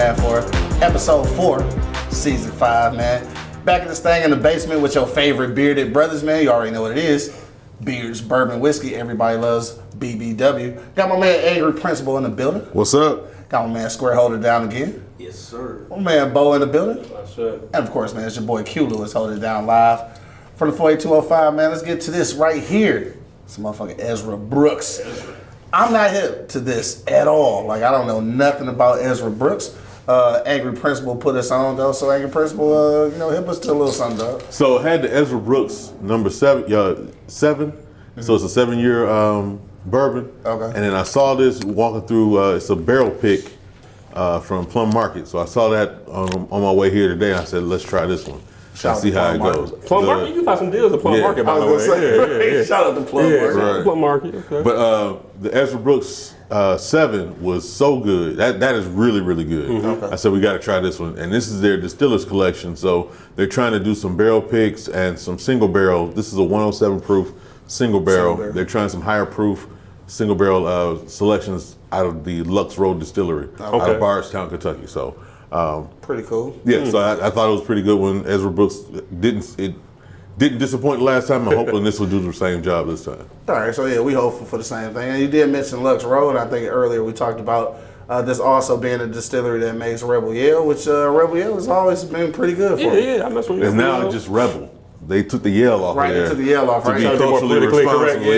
man, for episode four, season five, man. Back in this thing in the basement with your favorite bearded brothers, man. You already know what it is. Beards, bourbon, whiskey. Everybody loves BBW. Got my man Angry Principal in the building. What's up? Got my man Square Holder down again. Yes, sir. My man Bo in the building. That's right. And of course, man, it's your boy Q Lewis holding it down live from the 48205, man. Let's get to this right here. Some motherfucking Ezra Brooks. I'm not hip to this at all. Like, I don't know nothing about Ezra Brooks. Uh, Angry Principal put us on, though. So, Angry Principal, uh, you know, hip us to a little something, dog. So had the Ezra Brooks number seven, yeah, 7 So it's a seven-year um, bourbon. Okay. And then I saw this walking through. Uh, it's a barrel pick uh, from Plum Market. So I saw that on, on my way here today. I said, let's try this one. Shout out see to how it Plum goes. Market. Plum The- Market, you can find some deals at Plum Yeah. Market, by I the was way. gonna say, yeah, yeah, yeah. shout out to Plum Yeah, Market. Right. Plum Market. Okay. But uh, the Ezra Brooks uh, seven was so good. That that is really really good. Mm-hmm. I said we got to try this one, and this is their distillers collection. So they're trying to do some barrel picks and some single barrel. This is a 107 proof single barrel. barrel. They're trying some higher proof single barrel uh, selections out of the Lux Row Distillery out Okay. of Bardstown, Kentucky. So. Um, Pretty cool. yeah, so I, I thought it was pretty good when Ezra Brooks didn't it didn't disappoint last time. I'm hoping this will do the same job this time. All right, so yeah, we hopeful for the same thing. And you did mention Lux Row. I think earlier we talked about uh, this also being a distillery that makes Rebel Yell, which uh, Rebel Yell has always been pretty good for. yeah, yeah, I mess with you. It's now You know? just rebel. They took the yell off Right, of they took the yell off, to right? be Trying to be culturally politically correct, responsible.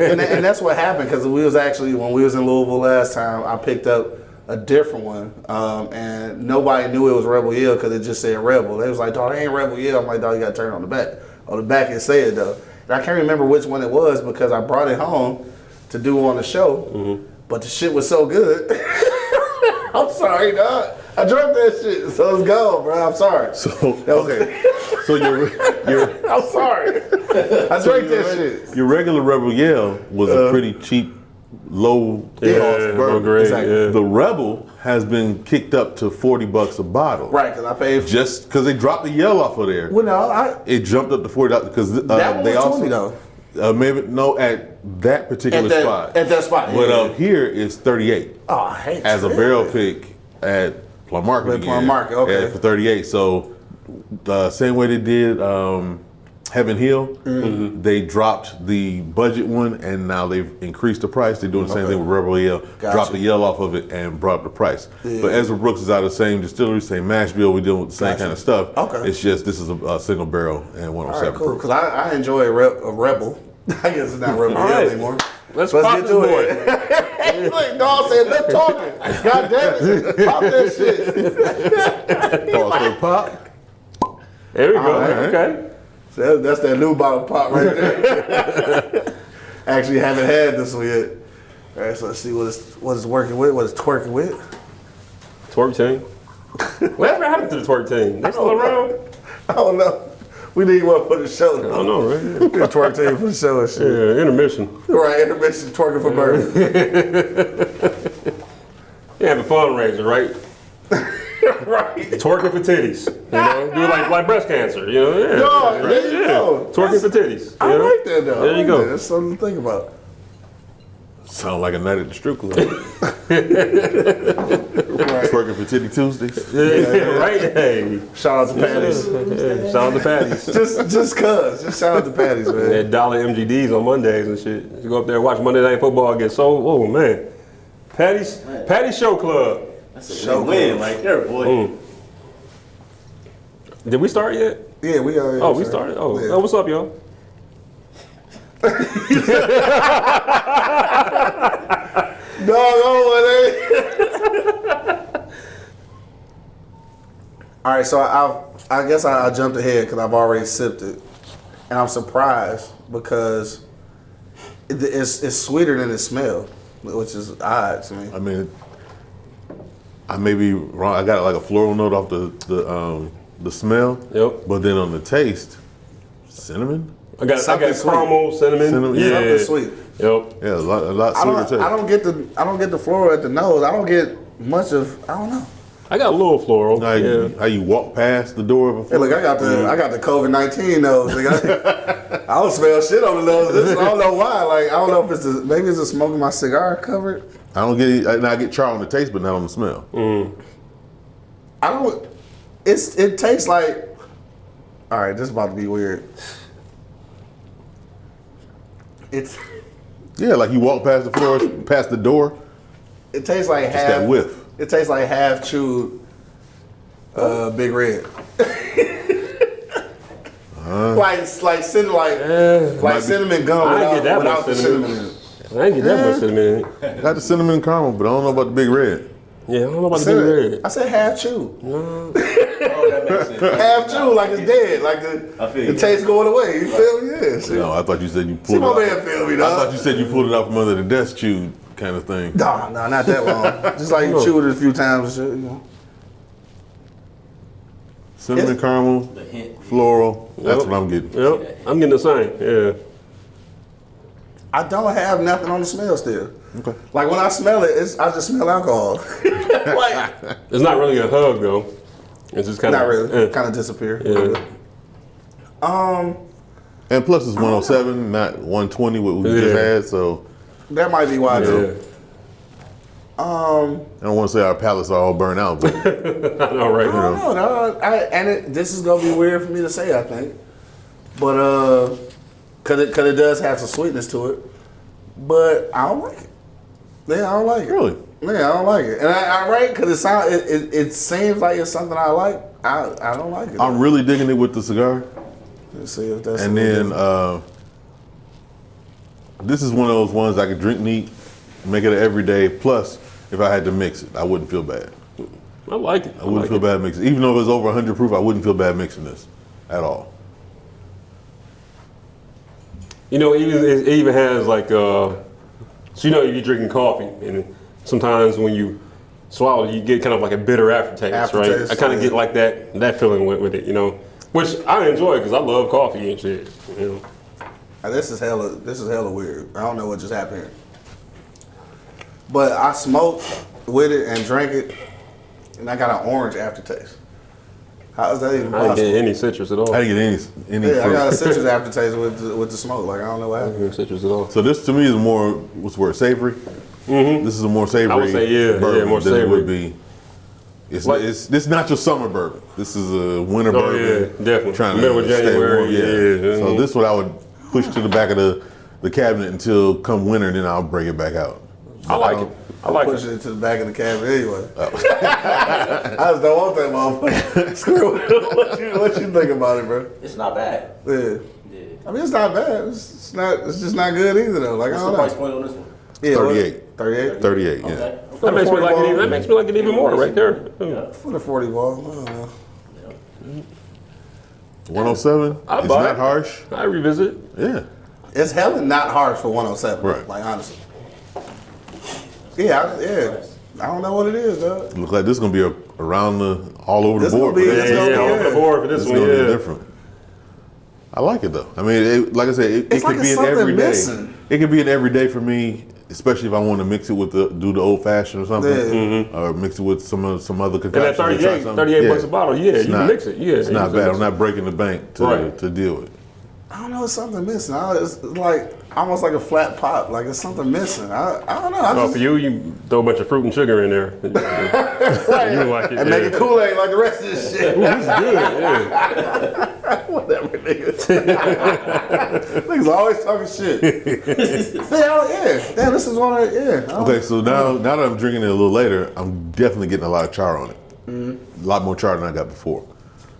Yeah. and, that- and that's what happened because we was actually when we was in Louisville last time. I picked up a different one, um, and nobody knew it was Rebel Yell because it just said Rebel. They was like, "Dog, it ain't Rebel Yell." I'm like, "Dog, you got to turn it on the back." On the back it said though, and I can't remember which one it was because I brought it home to do on the show, Mm-hmm. but the shit was so good. I'm sorry, dog. I drank that shit, so it's gone, bro. I'm sorry. So okay, so your your I'm sorry. I drank that shit. your regular rebel yell was Uh, a pretty cheap, low Yeah, cost great, Exactly. yeah. The rebel has been kicked up to forty bucks a bottle, Right, because I paid. For, Just because they dropped the yell off of there, well, no, I, it jumped up to forty dollars because uh, That they also 20 though. Uh, maybe no at that particular At that- spot. at that spot, but yeah. up here it's thirty eight. oh, I hate as a barrel pick at Plum Market. Plum Market, okay. for 38. So the same way they did um, Heaven Hill, Mm-hmm. they dropped the budget one and now they've increased the price. They're doing the same Okay. thing with Rebel Yell. Gotcha. Dropped the yell off of it and brought up the price. Yeah. But Ezra Brooks is out of the same distillery, same mash bill. We're dealing with the same Gotcha. kind of stuff. Okay. It's just this is a, a single barrel and All 107 right, cool. proof. Because I, I enjoy a, re- a rebel. I guess it's not rebel Yell right. anymore. Let's Let's pop get this to boy. it. Look, dog said, "Let's talking." God damn it, pop that shit. Pause for pop. There we go. All right. Okay. So that's that new bottle pop right there. Actually, haven't had this one yet. All right, so let's see what it's what it's working with, what it's twerking with. Twerk team. Whatever happened to the twerk team? They still around? I don't know. We need one for the show. I don't know, right? Yeah. Twerk team for the show and shit. Yeah, intermission. Right, intermission twerking for bourbon. You have a fundraiser, right? right. Twerking for titties. You know, do it like like breast cancer. You know, yeah. No, there you yeah. go. Twerking for titties. I you know? like that though. I There you like go. that. That's something to think about. Sound like a night at the strip club. Right. Twerking for Titty Tuesdays. Yeah, right? Hey. Shout out to Patty's. Yeah, shout out to Patty's. just just cuz. Just shout out to Patty's, man. They had dollar MGDs on Mondays and shit. You go up there and watch Monday Night Football get so. Oh man. Patty's Patty's Show Club. That's a Show win right there, boy. Mm. Did we start yet? Yeah, we are. Oh, we started. Oh, Yeah. oh what's up, y'all? Dog oh, man. All right, so I I guess I, I jumped ahead because I've already sipped it, and I'm surprised because it, it's it's sweeter than it smells, which is odd to me. I mean, I may be wrong. I got like a floral note off the the um, the smell. Yep. But then on the taste, cinnamon. I got I Something got sweet. caramel, cinnamon. Cinnamon, yeah. Something sweet. Yep. Yeah, a lot, a lot I sweeter don't taste. I don't get the I don't get the floral at the nose. I don't get much of I don't know. I got a little floral. how, you, yeah. how you walk past the door of a Hey, look, I got the I got the COVID nineteen nose. nigga. I don't smell shit on the nose. This, I don't know why. Like I don't know if it's the, maybe it's the smoke of my cigar covered. I don't get it, and I get char on the taste, but not on the smell. Mm. I don't. It's it tastes like. All right, this is about to be weird. It's Yeah, like you walk past the floor, past the door, it tastes like just half. that whiff. It tastes like half chewed. Uh, Big Red. like like cinnamon like Eh, like cinnamon gum I without, ain't get that without much the cinnamon. cinnamon. in it. I ain't get that much cinnamon in it. Got the cinnamon caramel, but I don't know about the big red. Yeah, I don't know about the big red. I said half chewed. Oh, that makes sense. Half chewed, like it's dead. Like the, I feel the you. taste going away. You feel me? Yeah. See, No, I thought you said you see pulled my it out. man feel me, I thought you said you pulled it out from under the desk chewed kind of thing. No, no, not that long. Just like you chewed it a few times and shit, you know. Cinnamon It's- caramel, The hint. floral. That's Yep. what I'm getting. Yep, I'm getting the same. Yeah. I don't have nothing on the smell still. Okay. Like when I smell it, it's I just smell alcohol. like It's not really a hug though. It's just kind of not really. Yeah. Kind of disappear. Yeah. Um, And plus it's 107, not 120 what we just had. So that might be why Yeah. too. Um, I don't want to say our palates are all burnt out, but I know, right? I don't know. dog. I, and it, this is gonna be weird for me to say, I think, but uh, cause it cause it does have some sweetness to it, but I don't like it. Yeah, I don't like it. really. Yeah, I don't like it, and I, I right because it sound it, it, it seems like it's something I like. I I don't like it. I'm really digging it with the cigar. Let's see if that's And then uh, this is one of those ones I could drink neat, make it an everyday. Plus, if I had to mix it, I wouldn't feel bad. I like it. I wouldn't feel bad mixing. Even though it was over 100 proof, I wouldn't feel bad mixing this at all. You know, even it even has like uh, so you know you're drinking coffee, and sometimes when you swallow, you get kind of like a bitter aftertaste, right? I kind of yeah. get like that that feeling with, with it, you know, which I enjoy because I love coffee and shit. You know, This is hella. This is hella weird. I don't know what just happened. But I smoked with it and drank it, and I got an orange aftertaste. How is that even I didn't get any citrus at all. I didn't get any any Yeah, I got a citrus aftertaste with the, with the smoke. Like I don't know what I happened. didn't get citrus at all. So this to me is more what's the word savory. Mhm. This is a more savory. I would say, yeah, yeah, bourbon more than it would savory. be. It's, Like- it's this is not your summer bourbon. This is a winter Oh, bourbon. yeah, definitely. Trying Middle to of stay January, warm, yeah. So Mhm. this what I would push to the back of the, the cabinet until come winter, and then I'll bring it back out. I like it. I like Push it. it to the back of the cabinet anyway. Oh. I just don't want that motherfucker. Screw it. what you what you think about it, bro? It's not bad. Yeah. Yeah. I mean, it's not bad. It's, it's not. It's just not good either, though. Like What's I the don't price know. point on this one? Yeah, what- 38. 38 38, yeah. Okay. That makes me like it. Even, that makes me like it even more right there. Yeah. for the 40 ball. Oh I don't know. 107. I it's buy not it. harsh. I revisit. Yeah. It's hella not harsh for 107. Right. Like honestly. Yeah, I, yeah. I don't know what it is, though. Look like this is gonna be a, around the all over This the board. be- for Yeah, this. gonna yeah, be- over the board for this It's one. gonna Yeah. be different. I like it though. I mean, it, like I said, it, it It's could be an everyday. missing. It could be an everyday for me, especially if I want to mix it with the do the old fashioned or something, Yeah. Mm-hmm. or mix it with some of some other And concoction. at 38, 38 bucks a bottle, yeah, It's you not- can mix it. Yeah, it's you not can bad. I'm not breaking the bank to Right. to deal with. I don't know. It's something missing. I, it's like almost like a flat pop. Like it's something missing. I, I don't know. I Oh, just, for you, you throw a bunch of fruit and sugar in there. you like it. and yeah. make it Kool Aid like the rest of this shit. Ooh, this is good. Yeah. Niggas. niggas always talking shit. yeah, yeah. Damn, this is one of yeah. I Okay, so now now that I'm drinking it a little later, I'm definitely getting a lot of char on it. Mm-hmm. A lot more char than I got before.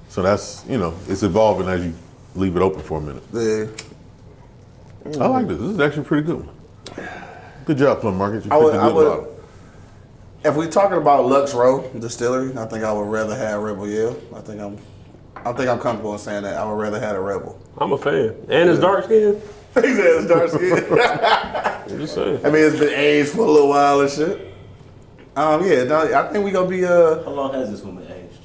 So that's you know it's evolving as you leave it open for a minute. Yeah. I like this. This is actually pretty good. Good job, Plum Market. You I picked would- a I good would- bottle. If we're talking about Lux Row Distillery, I think I would rather have Rebel Yell. I think I'm, I think I'm comfortable in saying that I would rather have a Rebel. I'm a fan. And it's dark skin. he said it's dark skin. I'm just saying. I mean, it's been aged for a little while and shit. Um, yeah, no, I think we gonna be uh, How long has this one been aged?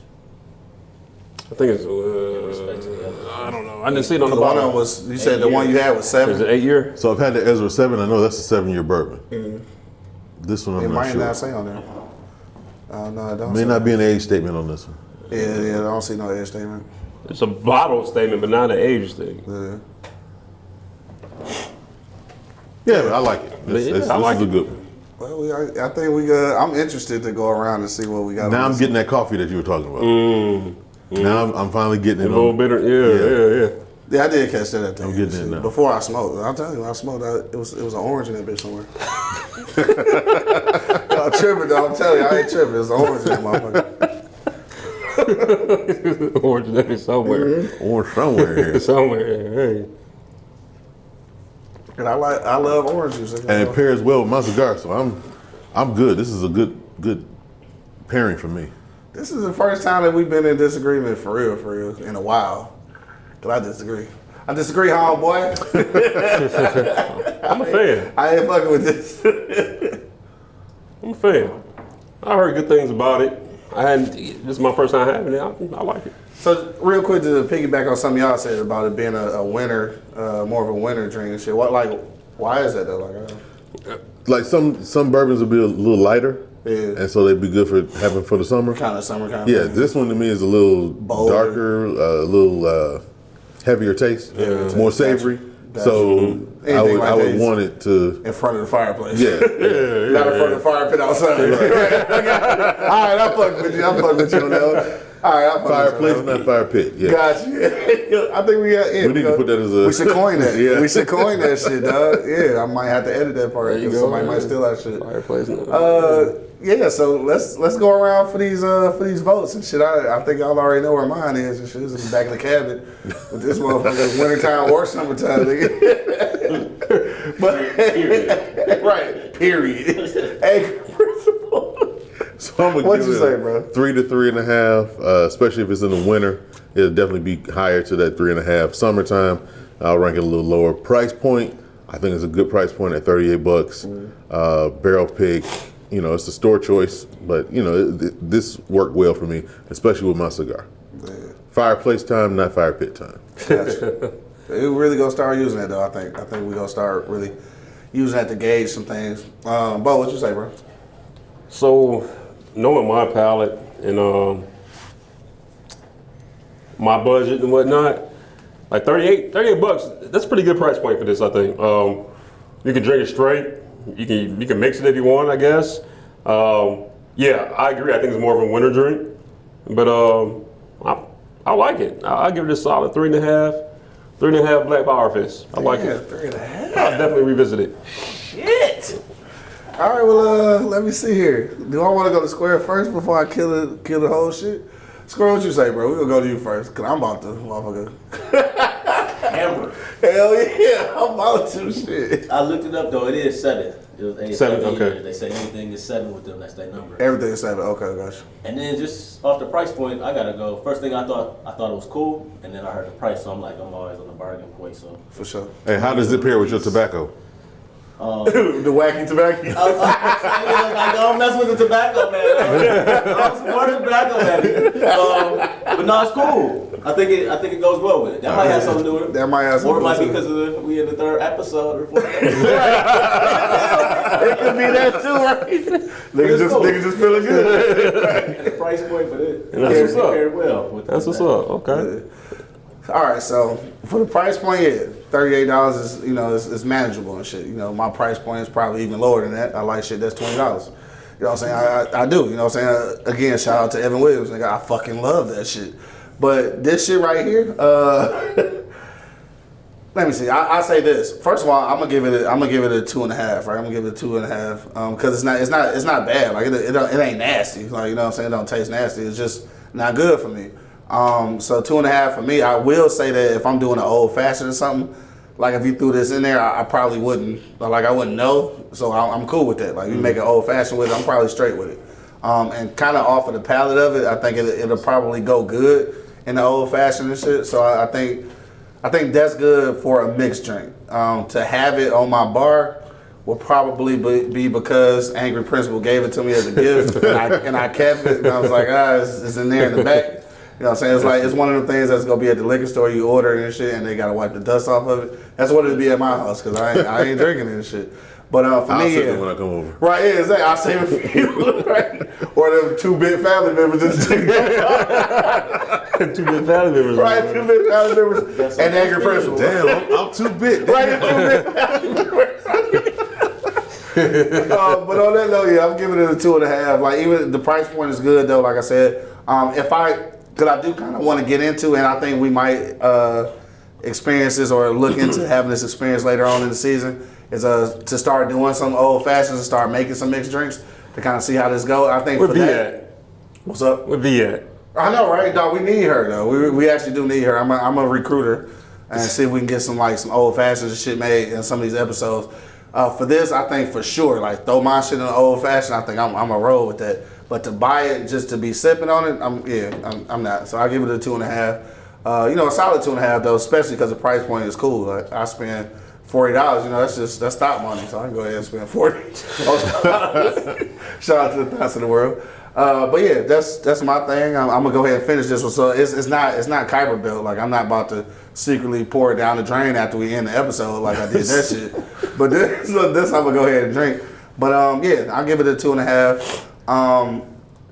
I think it's, Respect to the uh. I don't know. I didn't see it on the the one bottle. was. You said Eight the one you had was seven. Is seven. it eight year? So I've had the Ezra Seven. I know that's a seven-year bourbon. This one It I'm not might sure. not say on there. Uh, no, I don't. May see not be an age statement on this one. Yeah, yeah, I don't see no age statement. It's a bottle statement, but not an age thing. Yeah. Yeah, but I like it. This, Yeah, this- I this like is a good one. Well, we, I, I think we. Uh, I'm interested to go around and see what we got. Now I'm getting that coffee that you were talking about. Mm. Now I'm, I'm finally getting it. A it. little On. bitter. Yeah, yeah, yeah. Yeah, I did catch that at the I'm end. getting Shit. it now. Before I smoked, I'm telling you, when I smoked, I, it was it was an orange in that bitch somewhere. I'm tripping, though. I'm telling you, I ain't tripping. It's an orange in that motherfucker. Orange Daddy somewhere. Mm-hmm. Or somewhere here. Somewhere. Hey. And I like, I love orange juice. and it pairs well with my cigar, so I'm I'm good. This is a good good pairing for me. This is the first time that we've been in disagreement for real, for real, in a while. Cause I disagree. I disagree, homeboy. I'm a fan. I ain't fucking with this. I'm a fan. I heard good things about it. I hadn't. This is my first time having it. I, I like it. so, real quick to piggyback on something y'all said about it being a, a winter, uh, more of a winter drink and shit. What, like, why is that though? Like, uh, Like some some bourbons will be a little lighter, Yeah. and so they'd be good for having for the summer. kind of summer kind of. Yeah, of. this one to me is a little Bolder. darker, a little uh, heavier taste, Heavier more taste. savory. Gotcha. So I would like I would want it to in front of the fireplace. yeah. yeah, yeah Not in front of the fire pit outside. All right, I fuck with you. I fuck with you on that one. All right, I fuck Fireplace, with you. not fire pit. Yeah. Got you. I think we got. Yeah, We need to put that as a- We should coin that. Yeah. We should coin that shit, dog. Yeah, I might have to edit that part There because go, somebody man. might steal that shit. Fireplace. now. Uh, yeah. So let's let's go around for these uh for these votes and shit. I, I think y'all already know where mine is and shit. It's in the back of the cabinet with this motherfucker wintertime or summertime. Nigga. but right. Period. Hey, principle. So I'm gonna What'd give you it say, bro? Three to three and a half, uh, especially if it's in the winter. It'll definitely be higher to that three and a half. Summertime, I'll rank it a little lower. Price point, I think it's a good price point at 38 bucks. Mm-hmm. Uh, barrel pick, you know, it's a store choice, but you know, it, it- this worked well for me, especially with my cigar. Fireplace time, not fire pit time. Gotcha. we really gonna start using it though. I think. I think we gonna start really using that to gauge some things. Um, Bo, what you say, bro? So, knowing my palate and um, my budget and whatnot, like 38, 38 bucks, that's a pretty good price point for this, I think. Um, you can drink it straight. You can you can mix it if you want, I guess. Um, yeah, I agree. I think it's more of a winter drink, but um, I, I like it. I, I give it a solid three and a half, three and a half Black Power Fist. I like Yeah, it. three and a half. I'll definitely revisit it. Shit. All right, well, uh, let me see here. Do I want to go to Square first before I kill it, kill the whole shit? Square, what you say, bro? We gonna go to you first, cause I'm about to, motherfucker. Amber. Hell yeah, I'm about to shit. I looked it up though. It is seven. It was eight, Seven, seven okay. years. They say anything is seven with them. That's their number. Everything is seven. Okay, gotcha. And then just off the price point, I gotta go. First thing I thought, I thought it was cool, and then I heard the price, so I'm like, I'm always on the bargain point. So For sure. Hey, how does it pair with your tobacco? the wacky tobacco. I, I, I, I don't mess with the tobacco, man. I'm supporting tobacco, man. Um, but no, it's cool. I think it. I think it goes well with it. That might have something to do with it. That might have something. Or it might be because of the, we in the third episode or fourth. It could be that too, right? nigga just, cool. nigga just feeling good. and the price point for it. And that's it what's up. paired well. With That's what's up. Okay. All right, so for the price point, yeah, thirty-eight dollars is you know is, is manageable and shit. You know, my price point is probably even lower than that. I like shit that's twenty dollars. You know what I'm saying? I, I, I do. You know what I'm saying? Uh, again, shout out to Evan Williams. Nigga, I fucking love that shit. But this shit right here, uh, let me see. I, I say this. First of all, I'm gonna give it. A, I'm gonna give it a two and a half. Right? I'm gonna give it a two and a half because it's not. It's not. It's not bad. Like it. It, it ain't nasty. Like you know what I'm saying. It don't taste nasty. It's just not good for me. Um, so two and a half for me. I will say that if I'm doing an old fashioned or something, like if you threw this in there, I, I probably wouldn't. Like I wouldn't know. So I, I'm cool with that. Like you make an old fashioned with it, I'm probably straight with it. Um, and kind of off of the palate of it, I think it, it'll probably go good in the old fashioned and shit. So I, I think. I think that's good for a mixed drink. Um, to have it on my bar will probably be, be because Angry Principal gave it to me as a gift, and, I, and I kept it. And I was like, ah, it's, it's in there in the back. You know what I'm saying? It's like it's one of the things that's gonna be at the liquor store. You order it and shit, and they gotta wipe the dust off of it. That's what it'd be at my house because I ain't, I ain't drinking and shit. But uh, for I'll me, save yeah. it when I come over. Right, yeah, exactly. I'll save it for you. Right? Or them two big family members just Two good family members. right, two big family members and Angry Principal. Damn, I'm, I'm too big. Right, two big family members. uh, but on that note, yeah, I'm giving it a two and a half. Like even the price point is good though. Like I said, um, if I, cause I do kind of want to get into, and I think we might uh, experience this or look into having this experience later on in the season, is uh, to start doing some old fashions and start making some mixed drinks to kind of see how this goes. I think Where for V that, at? what's up? Where V at? I know, right? Dog, we need her though. We, we actually do need her. I'm a, I'm a recruiter and see if we can get some like some old fashions and shit made in some of these episodes. Uh, for this, I think for sure, like throw my shit in the old fashioned. I think I'm I'm a roll with that. But to buy it just to be sipping on it, I'm yeah, I'm, I'm not. So I give it a two and a half. Uh, you know, a solid two and a half though, especially because the price point is cool. Like I spend forty dollars. You know, that's just that's stop money. So I can go ahead and spend forty. Shout out to the thoughts of the world. Uh, but yeah, that's that's my thing. I'm, I'm gonna go ahead and finish this one. So it's, it's not it's not Kuiper built. Like I'm not about to secretly pour it down the drain after we end the episode like I did that shit. But this this I'm gonna go ahead and drink. But um yeah, I'll give it a two and a half. Um,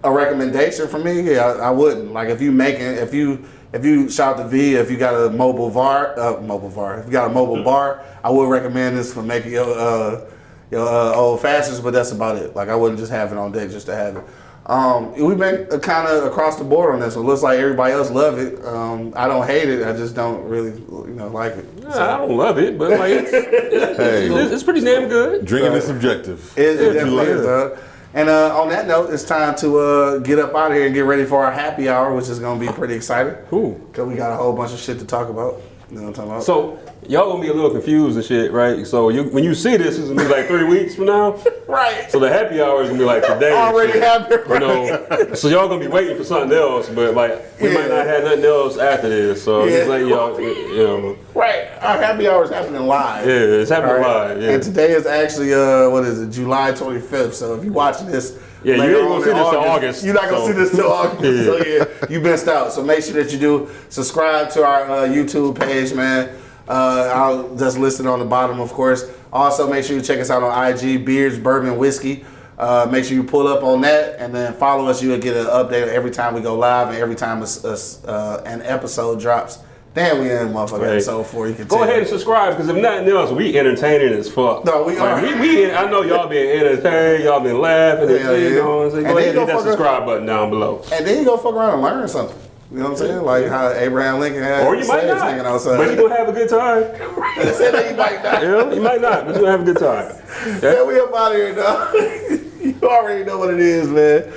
a recommendation for me, yeah, I, I wouldn't. Like if you making if you if you shout to V, if you got a mobile var, uh, mobile var, if you got a mobile bar, I would recommend this for making your uh, your uh, old fashions. But that's about it. Like I wouldn't just have it on deck just to have it. Um, we've been kind of across the board on this It Looks like everybody else love it. Um, I don't hate it. I just don't really, you know, like it. Nah, I don't love it, but like it's, it's, Hey, it's, it's pretty damn good. drinking is subjective. It, it What you definitely like. is, dog. And uh, on that note, it's time to uh, get up out of here and get ready for our happy hour, which is going to be pretty exciting. Cool. Because we got a whole bunch of shit to talk about. You know what I'm talking about? So y'all gonna be a little confused and shit, right? So you, when you see this, it's gonna be like three weeks from now. right. So the happy hour is gonna be like today. Already shit. happy, You know, so y'all gonna be waiting for something else, but like we might not have nothing else after this. So Yeah. just like y'all, you know, Right. Our happy hour is happening live. yeah, it's happening All right. live. Yeah. And today is actually uh, what is it? July 25th. So if you're watching this, Yeah, you ain't gonna on see this till August, You're not gonna so- see this till August. Yeah. So yeah, you missed out. So make sure that you do subscribe to our uh, YouTube page, man. Uh, I'll that's listed on the bottom, of course. Also, make sure you check us out on IG, Beards Bourbon Whiskey. Uh, make sure you pull up on that and then follow us. You'll get an update every time we go live and every time a a uh, an episode drops. Damn, we in motherfucker Right. episode four. You can Go ahead and subscribe because if nothing else, we entertaining as fuck. No, we Like, are. We, we, I know y'all been entertained, y'all been laughing, and yeah. you know what I'm saying? Go then ahead and hit that subscribe button down below. And then you go fuck around and learn something. You know what I'm saying? Like how Abraham Lincoln had Or you might slaves hanging not, outside. but you gonna have a good time. They said that you might not. You you might not, but you gonna have a good time. Yeah, we up out of here, dog. you already know what it is, man.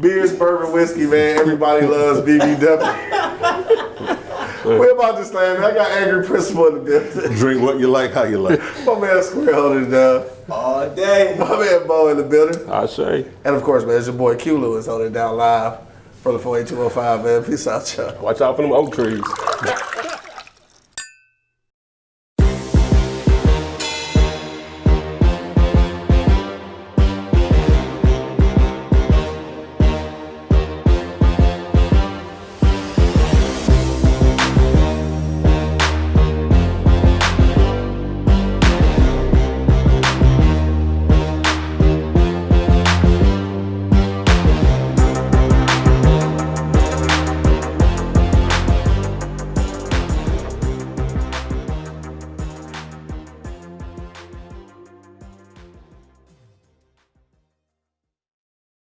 Beers, bourbon, whiskey, man. Everybody loves BBW. we about to slam. I got angry principal in the building. Drink what you like, how you like. My man Square holding it down. All day. My man Bo in the building. I say. And of course, man, it's your boy Q Lewis holding it down live from the 48205, man. Peace out, y'all. Watch out for them oak trees.